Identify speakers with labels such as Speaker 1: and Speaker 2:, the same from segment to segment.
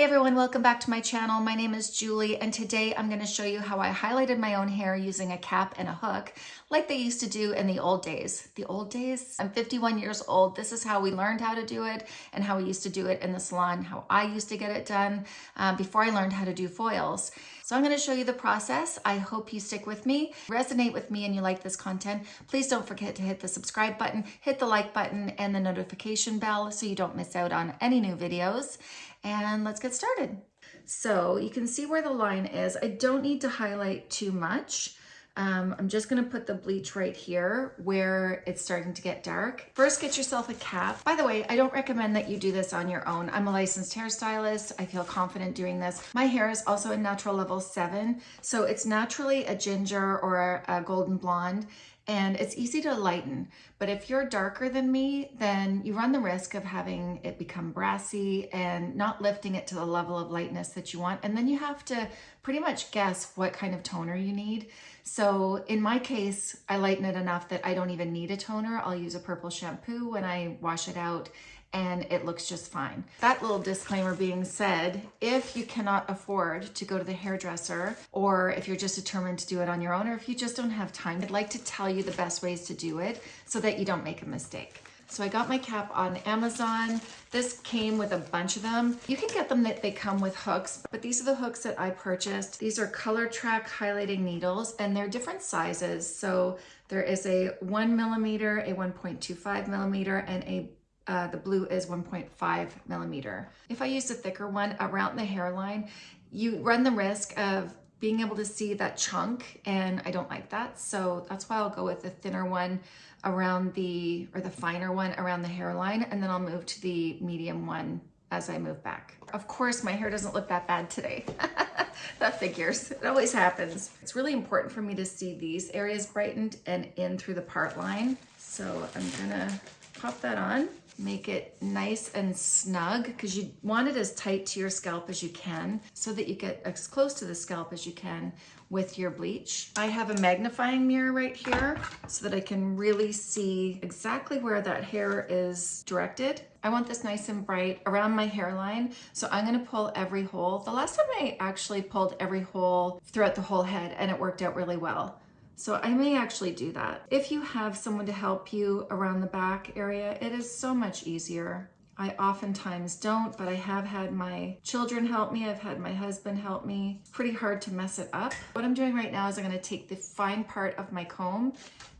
Speaker 1: Hey everyone, welcome back to my channel. My name is Julie and today I'm going to show you how I highlighted my own hair using a cap and a hook like they used to do in the old days. The old days? I'm 51 years old. This is how we learned how to do it and how we used to do it in the salon, how I used to get it done um, before I learned how to do foils. So I'm going to show you the process. I hope you stick with me, resonate with me and you like this content. Please don't forget to hit the subscribe button, hit the like button and the notification bell so you don't miss out on any new videos and let's get started. So you can see where the line is. I don't need to highlight too much. Um, I'm just gonna put the bleach right here where it's starting to get dark. First, get yourself a cap. By the way, I don't recommend that you do this on your own. I'm a licensed hairstylist. I feel confident doing this. My hair is also a natural level seven, so it's naturally a ginger or a, a golden blonde and it's easy to lighten. But if you're darker than me, then you run the risk of having it become brassy and not lifting it to the level of lightness that you want. And then you have to pretty much guess what kind of toner you need. So in my case, I lighten it enough that I don't even need a toner. I'll use a purple shampoo when I wash it out and it looks just fine. That little disclaimer being said, if you cannot afford to go to the hairdresser or if you're just determined to do it on your own or if you just don't have time, I'd like to tell you the best ways to do it so that you don't make a mistake. So I got my cap on Amazon. This came with a bunch of them. You can get them that they come with hooks, but these are the hooks that I purchased. These are Colortrak highlighting needles and they're different sizes. So there is a one millimeter, a 1.25 millimeter, and a uh, the blue is 1.5 millimeter. If I use a thicker one around the hairline, you run the risk of being able to see that chunk and I don't like that. So that's why I'll go with the thinner one around the, or the finer one around the hairline. And then I'll move to the medium one as I move back. Of course, my hair doesn't look that bad today. that figures, it always happens. It's really important for me to see these areas brightened and in through the part line. So I'm gonna pop that on make it nice and snug because you want it as tight to your scalp as you can so that you get as close to the scalp as you can with your bleach. I have a magnifying mirror right here so that I can really see exactly where that hair is directed. I want this nice and bright around my hairline, so I'm gonna pull every hole. The last time I actually pulled every hole throughout the whole head and it worked out really well. So I may actually do that. If you have someone to help you around the back area, it is so much easier. I oftentimes don't, but I have had my children help me. I've had my husband help me. Pretty hard to mess it up. What I'm doing right now is I'm gonna take the fine part of my comb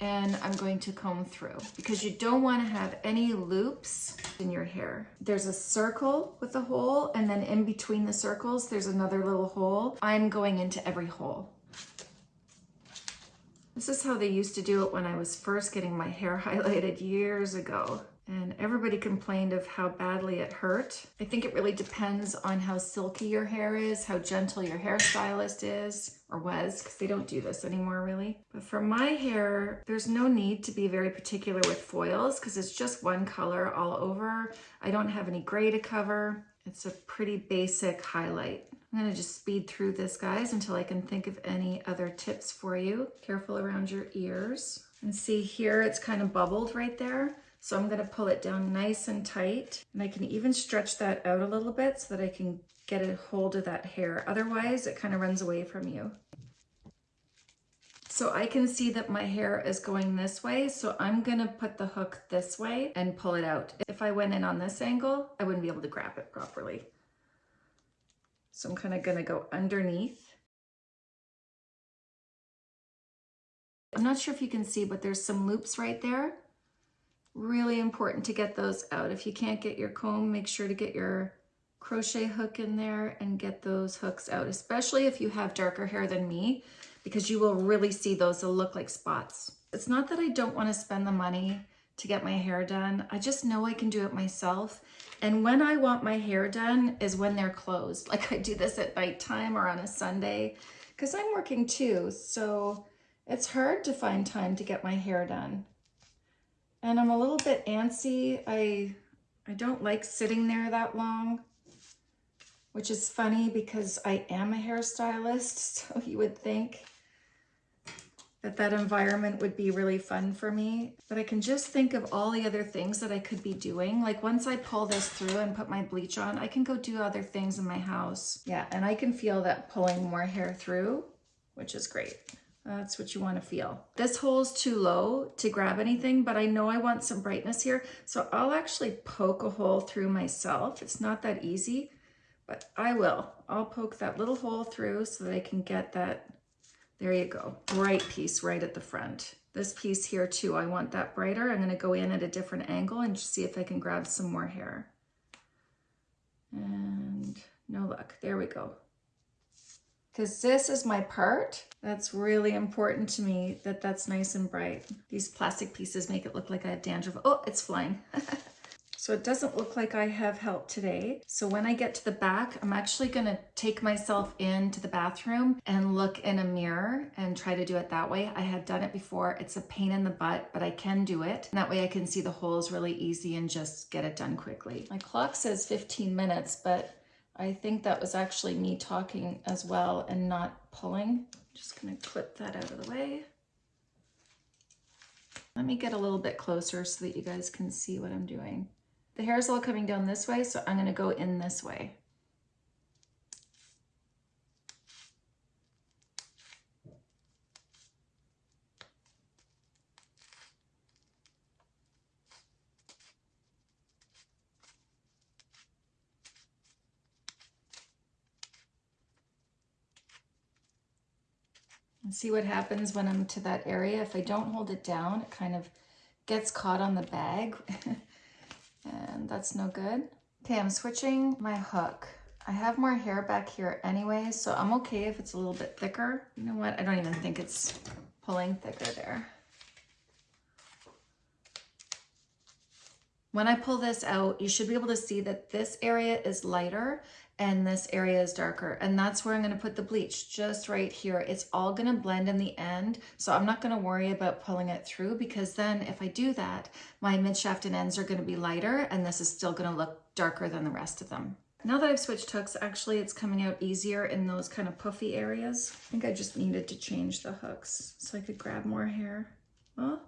Speaker 1: and I'm going to comb through because you don't want to have any loops in your hair. There's a circle with a hole and then in between the circles, there's another little hole. I'm going into every hole. This is how they used to do it when I was first getting my hair highlighted years ago. And everybody complained of how badly it hurt. I think it really depends on how silky your hair is, how gentle your hairstylist is or was, because they don't do this anymore really. But for my hair, there's no need to be very particular with foils because it's just one color all over. I don't have any gray to cover. It's a pretty basic highlight. I'm gonna just speed through this, guys, until I can think of any other tips for you. Careful around your ears. And see here, it's kind of bubbled right there. So I'm gonna pull it down nice and tight. And I can even stretch that out a little bit so that I can get a hold of that hair. Otherwise, it kind of runs away from you. So I can see that my hair is going this way, so I'm gonna put the hook this way and pull it out. If I went in on this angle, I wouldn't be able to grab it properly. So I'm kind of going to go underneath. I'm not sure if you can see, but there's some loops right there. Really important to get those out. If you can't get your comb, make sure to get your crochet hook in there and get those hooks out, especially if you have darker hair than me, because you will really see those. They'll look like spots. It's not that I don't want to spend the money to get my hair done. I just know I can do it myself. And when I want my hair done is when they're closed. Like I do this at nighttime or on a Sunday because I'm working too. So it's hard to find time to get my hair done. And I'm a little bit antsy. I, I don't like sitting there that long, which is funny because I am a hairstylist. So you would think that that environment would be really fun for me. But I can just think of all the other things that I could be doing. Like once I pull this through and put my bleach on, I can go do other things in my house. Yeah, and I can feel that pulling more hair through, which is great. That's what you want to feel. This hole's too low to grab anything, but I know I want some brightness here. So I'll actually poke a hole through myself. It's not that easy, but I will. I'll poke that little hole through so that I can get that, there you go, bright piece right at the front. This piece here too, I want that brighter. I'm gonna go in at a different angle and see if I can grab some more hair. And no luck, there we go because this is my part. That's really important to me that that's nice and bright. These plastic pieces make it look like I have dandruff. Oh, it's flying. so it doesn't look like I have help today. So when I get to the back, I'm actually gonna take myself into the bathroom and look in a mirror and try to do it that way. I have done it before. It's a pain in the butt, but I can do it. And that way I can see the holes really easy and just get it done quickly. My clock says 15 minutes, but I think that was actually me talking as well and not pulling. Just gonna clip that out of the way. Let me get a little bit closer so that you guys can see what I'm doing. The hair is all coming down this way, so I'm gonna go in this way. And see what happens when I'm to that area. If I don't hold it down, it kind of gets caught on the bag. that's no good. Okay, I'm switching my hook. I have more hair back here anyway, so I'm okay if it's a little bit thicker. You know what? I don't even think it's pulling thicker there. When I pull this out, you should be able to see that this area is lighter and this area is darker. And that's where I'm gonna put the bleach, just right here. It's all gonna blend in the end. So I'm not gonna worry about pulling it through because then if I do that, my mid shaft and ends are gonna be lighter and this is still gonna look darker than the rest of them. Now that I've switched hooks, actually it's coming out easier in those kind of puffy areas. I think I just needed to change the hooks so I could grab more hair. Oh,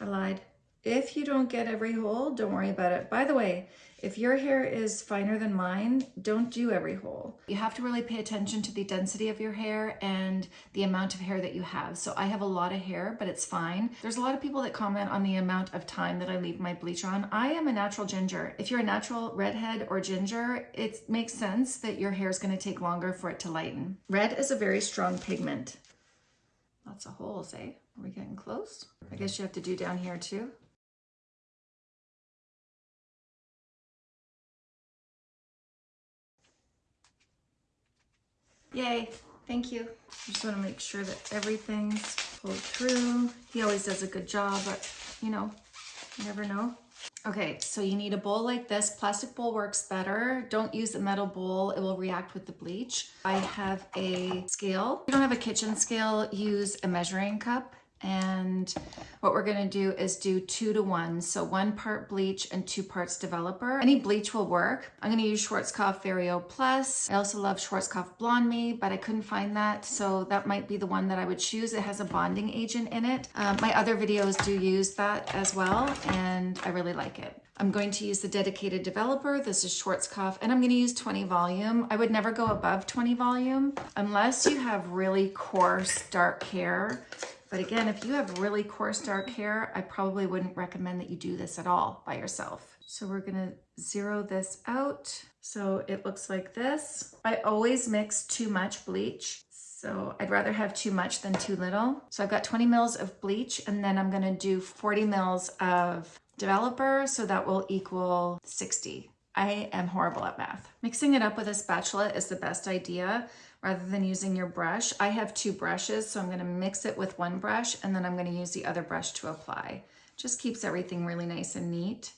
Speaker 1: I lied. If you don't get every hole, don't worry about it. By the way, if your hair is finer than mine, don't do every hole. You have to really pay attention to the density of your hair and the amount of hair that you have. So I have a lot of hair, but it's fine. There's a lot of people that comment on the amount of time that I leave my bleach on. I am a natural ginger. If you're a natural redhead or ginger, it makes sense that your hair is gonna take longer for it to lighten. Red is a very strong pigment. Lots of holes, eh? Are we getting close? I guess you have to do down here too. Yay, thank you. I just wanna make sure that everything's pulled through. He always does a good job, but you know, you never know. Okay, so you need a bowl like this. Plastic bowl works better. Don't use a metal bowl. It will react with the bleach. I have a scale. If you don't have a kitchen scale, use a measuring cup and what we're gonna do is do two to one. So one part bleach and two parts developer. Any bleach will work. I'm gonna use Schwarzkopf Vario Plus. I also love Schwarzkopf BlondMe, but I couldn't find that. So that might be the one that I would choose. It has a bonding agent in it. Um, my other videos do use that as well, and I really like it. I'm going to use the dedicated developer. This is Schwarzkopf, and I'm going to use 20 volume. I would never go above 20 volume unless you have really coarse dark hair but again, if you have really coarse dark hair, I probably wouldn't recommend that you do this at all by yourself. So we're gonna zero this out. So it looks like this. I always mix too much bleach. So I'd rather have too much than too little. So I've got 20 mils of bleach and then I'm gonna do 40 mils of developer. So that will equal 60. I am horrible at math. Mixing it up with a spatula is the best idea rather than using your brush. I have two brushes, so I'm gonna mix it with one brush and then I'm gonna use the other brush to apply. Just keeps everything really nice and neat.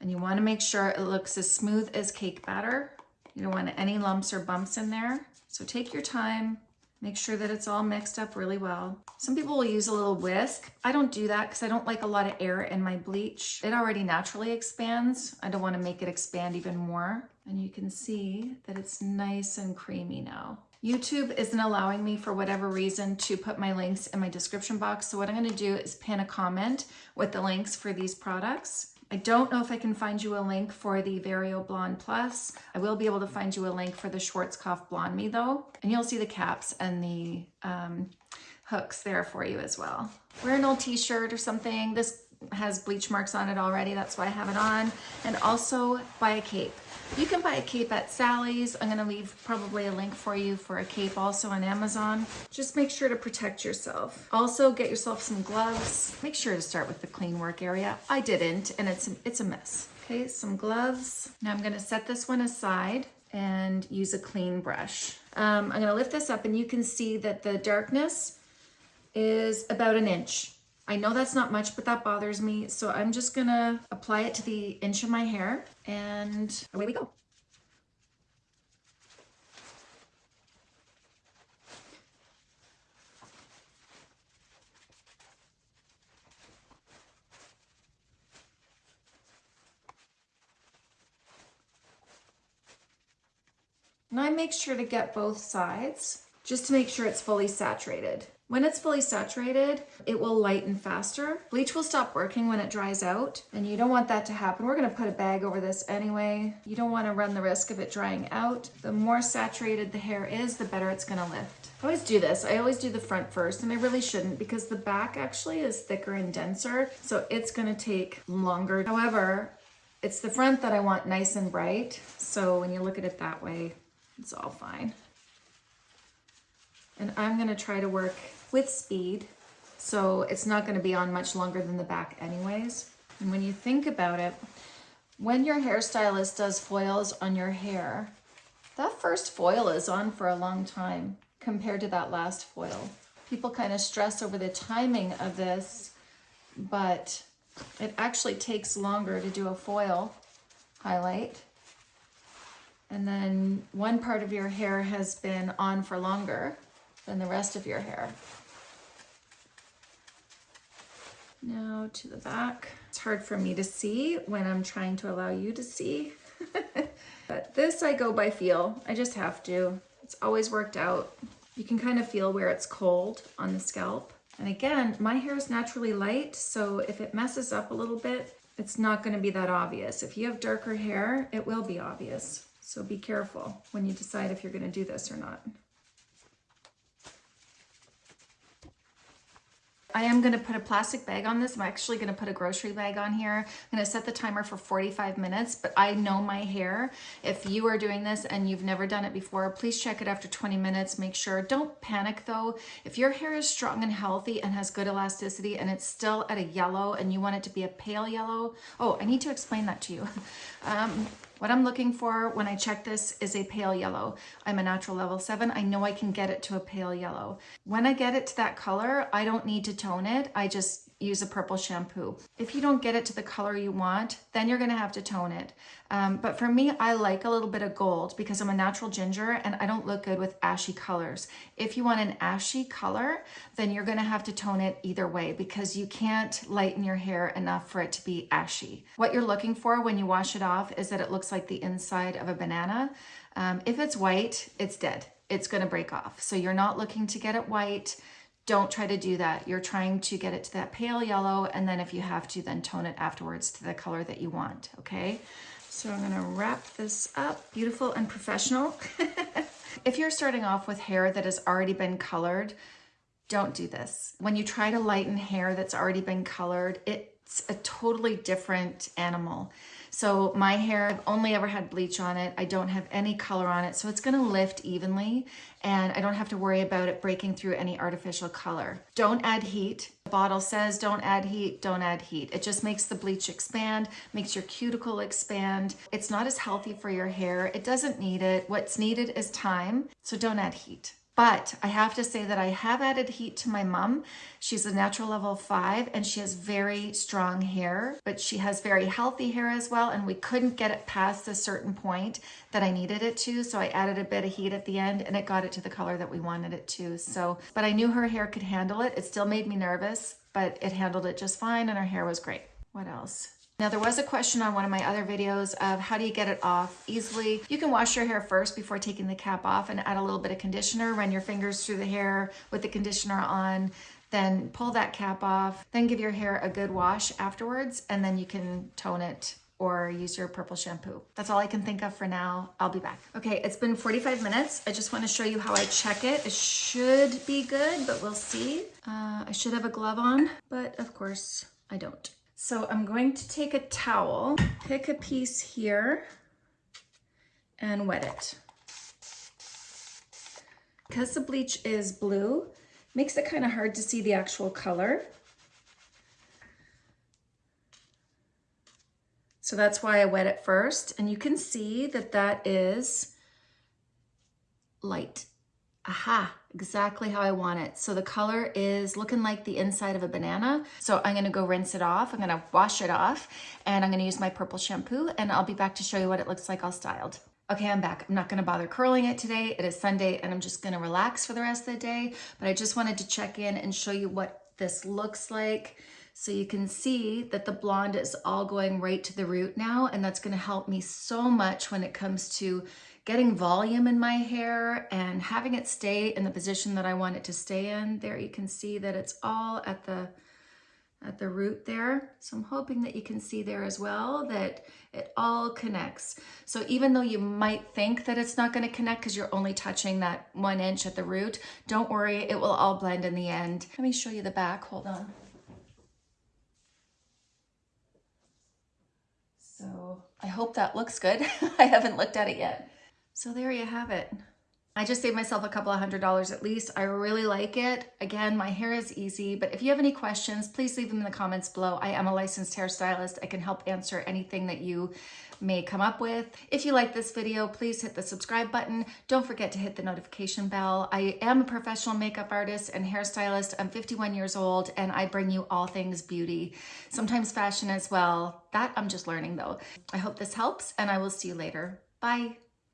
Speaker 1: And you wanna make sure it looks as smooth as cake batter. You don't want any lumps or bumps in there. So take your time, Make sure that it's all mixed up really well. Some people will use a little whisk. I don't do that because I don't like a lot of air in my bleach. It already naturally expands. I don't want to make it expand even more. And you can see that it's nice and creamy now. YouTube isn't allowing me for whatever reason to put my links in my description box. So what I'm gonna do is pin a comment with the links for these products. I don't know if I can find you a link for the Vario Blonde Plus. I will be able to find you a link for the Schwarzkopf BlondMe though. And you'll see the caps and the um, hooks there for you as well. Wear an old t-shirt or something. This has bleach marks on it already. That's why I have it on. And also buy a cape. You can buy a cape at Sally's. I'm gonna leave probably a link for you for a cape also on Amazon. Just make sure to protect yourself. Also get yourself some gloves. Make sure to start with the clean work area. I didn't and it's, it's a mess. Okay, some gloves. Now I'm gonna set this one aside and use a clean brush. Um, I'm gonna lift this up and you can see that the darkness is about an inch. I know that's not much, but that bothers me. So I'm just gonna apply it to the inch of my hair and away we go. And I make sure to get both sides just to make sure it's fully saturated. When it's fully saturated, it will lighten faster. Bleach will stop working when it dries out, and you don't want that to happen. We're gonna put a bag over this anyway. You don't wanna run the risk of it drying out. The more saturated the hair is, the better it's gonna lift. I always do this. I always do the front first, and I really shouldn't because the back actually is thicker and denser, so it's gonna take longer. However, it's the front that I want nice and bright, so when you look at it that way, it's all fine. And I'm gonna try to work with speed, so it's not gonna be on much longer than the back anyways. And when you think about it, when your hairstylist does foils on your hair, that first foil is on for a long time compared to that last foil. People kind of stress over the timing of this, but it actually takes longer to do a foil highlight and then one part of your hair has been on for longer than the rest of your hair. Now to the back. It's hard for me to see when I'm trying to allow you to see. but this I go by feel. I just have to. It's always worked out. You can kind of feel where it's cold on the scalp. And again, my hair is naturally light, so if it messes up a little bit, it's not gonna be that obvious. If you have darker hair, it will be obvious. So be careful when you decide if you're gonna do this or not. I am gonna put a plastic bag on this. I'm actually gonna put a grocery bag on here. I'm gonna set the timer for 45 minutes, but I know my hair. If you are doing this and you've never done it before, please check it after 20 minutes. Make sure, don't panic though. If your hair is strong and healthy and has good elasticity and it's still at a yellow and you want it to be a pale yellow, oh, I need to explain that to you. Um, what I'm looking for when I check this is a pale yellow. I'm a natural level seven. I know I can get it to a pale yellow. When I get it to that color, I don't need to tone it. I just use a purple shampoo. If you don't get it to the color you want, then you're gonna have to tone it. Um, but for me, I like a little bit of gold because I'm a natural ginger and I don't look good with ashy colors. If you want an ashy color, then you're gonna have to tone it either way because you can't lighten your hair enough for it to be ashy. What you're looking for when you wash it off is that it looks like the inside of a banana. Um, if it's white, it's dead. It's gonna break off. So you're not looking to get it white don't try to do that. You're trying to get it to that pale yellow and then if you have to, then tone it afterwards to the color that you want, okay? So I'm gonna wrap this up, beautiful and professional. if you're starting off with hair that has already been colored, don't do this. When you try to lighten hair that's already been colored, it's a totally different animal. So my hair, I've only ever had bleach on it. I don't have any color on it. So it's gonna lift evenly and I don't have to worry about it breaking through any artificial color. Don't add heat. The bottle says don't add heat, don't add heat. It just makes the bleach expand, makes your cuticle expand. It's not as healthy for your hair. It doesn't need it. What's needed is time. So don't add heat. But I have to say that I have added heat to my mom. She's a natural level five and she has very strong hair, but she has very healthy hair as well. And we couldn't get it past a certain point that I needed it to. So I added a bit of heat at the end and it got it to the color that we wanted it to. So, but I knew her hair could handle it. It still made me nervous, but it handled it just fine and her hair was great. What else? Now there was a question on one of my other videos of how do you get it off easily. You can wash your hair first before taking the cap off and add a little bit of conditioner. Run your fingers through the hair with the conditioner on, then pull that cap off, then give your hair a good wash afterwards, and then you can tone it or use your purple shampoo. That's all I can think of for now. I'll be back. Okay, it's been 45 minutes. I just wanna show you how I check it. It should be good, but we'll see. Uh, I should have a glove on, but of course I don't. So I'm going to take a towel, pick a piece here, and wet it. Because the bleach is blue, makes it kind of hard to see the actual color. So that's why I wet it first. And you can see that that is light. Aha, exactly how I want it. So the color is looking like the inside of a banana. So I'm gonna go rinse it off. I'm gonna wash it off and I'm gonna use my purple shampoo and I'll be back to show you what it looks like all styled. Okay, I'm back. I'm not gonna bother curling it today. It is Sunday and I'm just gonna relax for the rest of the day. But I just wanted to check in and show you what this looks like. So you can see that the blonde is all going right to the root now and that's gonna help me so much when it comes to getting volume in my hair and having it stay in the position that I want it to stay in. There you can see that it's all at the at the root there. So I'm hoping that you can see there as well that it all connects. So even though you might think that it's not gonna connect because you're only touching that one inch at the root, don't worry, it will all blend in the end. Let me show you the back, hold on. So I hope that looks good. I haven't looked at it yet. So there you have it. I just saved myself a couple of hundred dollars at least. I really like it. Again, my hair is easy, but if you have any questions, please leave them in the comments below. I am a licensed hairstylist. I can help answer anything that you may come up with. If you like this video, please hit the subscribe button. Don't forget to hit the notification bell. I am a professional makeup artist and hairstylist. I'm 51 years old and I bring you all things beauty, sometimes fashion as well. That I'm just learning though. I hope this helps and I will see you later. Bye.